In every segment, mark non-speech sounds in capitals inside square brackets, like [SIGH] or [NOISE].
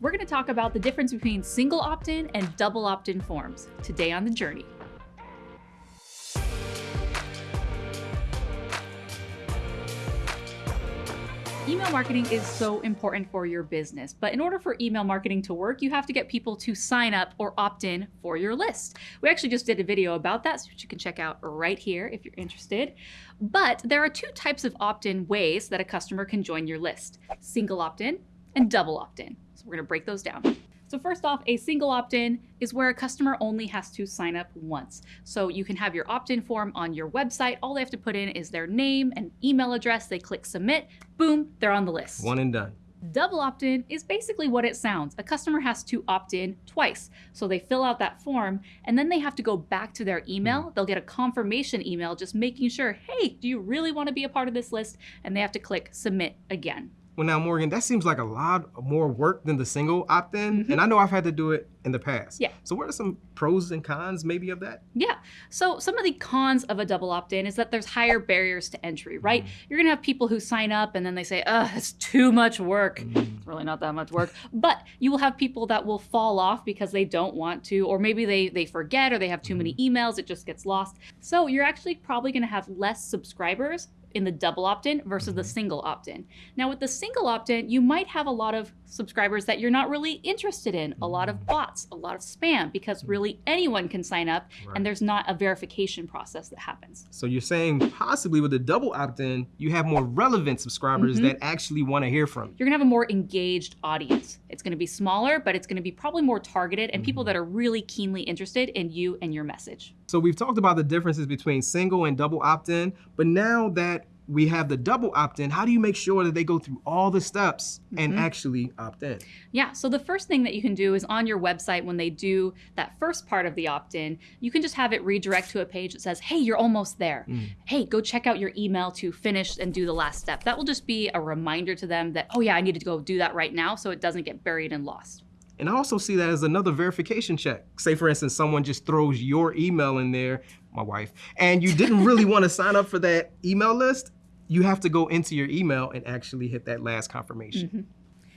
we're going to talk about the difference between single opt-in and double opt-in forms today on The Journey. Email marketing is so important for your business, but in order for email marketing to work, you have to get people to sign up or opt in for your list. We actually just did a video about that, so you can check out right here if you're interested. But there are two types of opt in ways that a customer can join your list single opt in and double opt in. So we're gonna break those down. So first off, a single opt-in is where a customer only has to sign up once. So you can have your opt-in form on your website. All they have to put in is their name and email address. They click submit, boom, they're on the list. One and done. Double opt-in is basically what it sounds. A customer has to opt in twice. So they fill out that form and then they have to go back to their email. Mm. They'll get a confirmation email just making sure, hey, do you really want to be a part of this list? And they have to click submit again. Well, now, Morgan, that seems like a lot more work than the single opt-in, mm -hmm. and I know I've had to do it in the past. Yeah. So what are some pros and cons maybe of that? Yeah. So some of the cons of a double opt-in is that there's higher barriers to entry, right? Mm. You're gonna have people who sign up and then they say, oh, it's too much work. Mm. It's really not that much work. but you will have people that will fall off because they don't want to, or maybe they, they forget or they have too many mm-hmm. emails, it just gets lost. So you're actually probably gonna have less subscribers in the double opt-in versus the mm-hmm. single opt-in. Now with the single opt-in, you might have a lot of subscribers that you're not really interested in, a lot of mm. bots, a lot of spam, because mm. really anyone can sign up right. and there's not a verification process that happens. So you're saying possibly with a double opt-in, you have more relevant subscribers mm -hmm. that actually want to hear from you. You're gonna have a more engaged audience. It's gonna be smaller, but it's gonna be probably more targeted and mm -hmm. people that mm-hmm. are really keenly interested in you and your message. So we've talked about the differences between single and double opt-in, but now that we have the double opt-in, how do you make sure that they go through all the steps and mm -hmm. actually opt in? Yeah, so the first thing that you can do is on your website when they do that first part of the opt-in, you can just have it redirect to a page that says, hey, you're almost there. Mm. Hey, go check out your email to finish and do the last step. That will just be a reminder to them that, oh yeah, I need to go do that right now so it doesn't get buried and lost. And I also see that as another verification check. Say for instance, someone just throws your email in there, my wife, and you didn't really [LAUGHS] want to sign up for that email list, you have to go into your email and actually hit that last confirmation. Mm -hmm.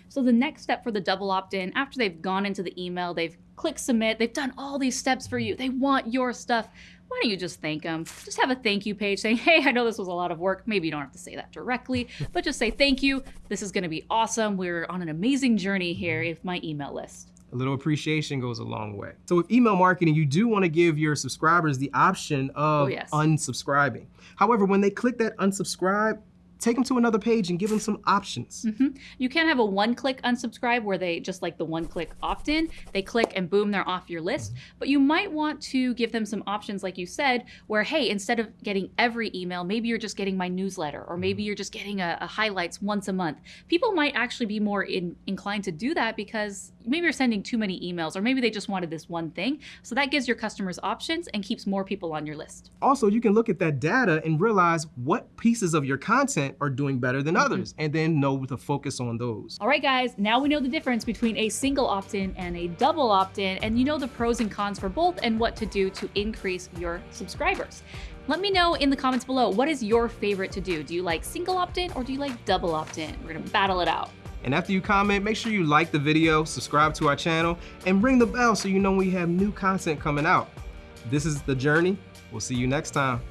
So the next step for the double opt-in, after they've gone into the email, they've clicked submit, they've done all these steps for you, they want your stuff, why don't you just thank them? Just have a thank you page saying, hey, I know this was a lot of work. Maybe you don't have to say that directly, but just say thank you. This is gonna be awesome. We're on an amazing journey here with my email list. A little appreciation goes a long way. So with email marketing, you do want to give your subscribers the option of oh, yes. unsubscribing. However, when they click that unsubscribe, take them to another page and give them some options. Mm -hmm. You can have a one-click unsubscribe where they, just like the one-click opt-in, they click and boom, they're off your list. But you might want to give them some options, like you said, where, hey, instead of getting every email, maybe you're just getting my newsletter, or maybe mm-hmm. you're just getting a, a highlights once a month. People might actually be more in, inclined to do that because maybe you're sending too many emails, or maybe they just wanted this one thing. So that gives your customers options and keeps more people on your list. Also, you can look at that data and realize what pieces of your content are doing better than mm-hmm. others, and then know to focus on those. All right, guys, now we know the difference between a single opt-in and a double opt-in, and you know the pros and cons for both and what to do to increase your subscribers. Let me know in the comments below, what is your favorite to do? Do you like single opt-in or do you like double opt-in? We're gonna battle it out. And after you comment, make sure you like the video, subscribe to our channel, and ring the bell so you know we have new content coming out. This is The Journey. We'll see you next time.